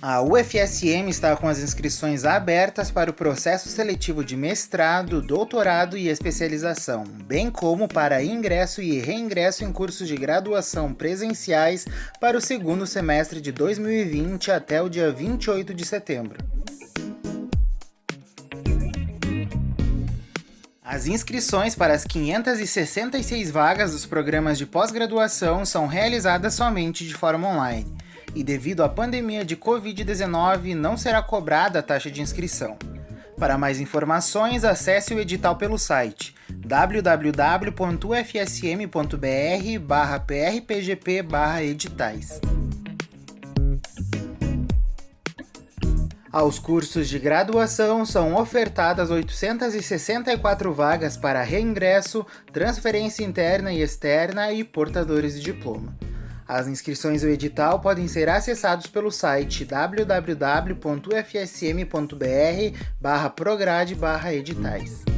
A UFSM está com as inscrições abertas para o processo seletivo de mestrado, doutorado e especialização, bem como para ingresso e reingresso em cursos de graduação presenciais para o segundo semestre de 2020 até o dia 28 de setembro. As inscrições para as 566 vagas dos programas de pós-graduação são realizadas somente de forma online e devido à pandemia de Covid-19 não será cobrada a taxa de inscrição. Para mais informações, acesse o edital pelo site www.ufsm.br/prpgp/editais. Aos cursos de graduação são ofertadas 864 vagas para reingresso, transferência interna e externa e portadores de diploma. As inscrições do edital podem ser acessados pelo site www.ufsm.br/prograde/editais.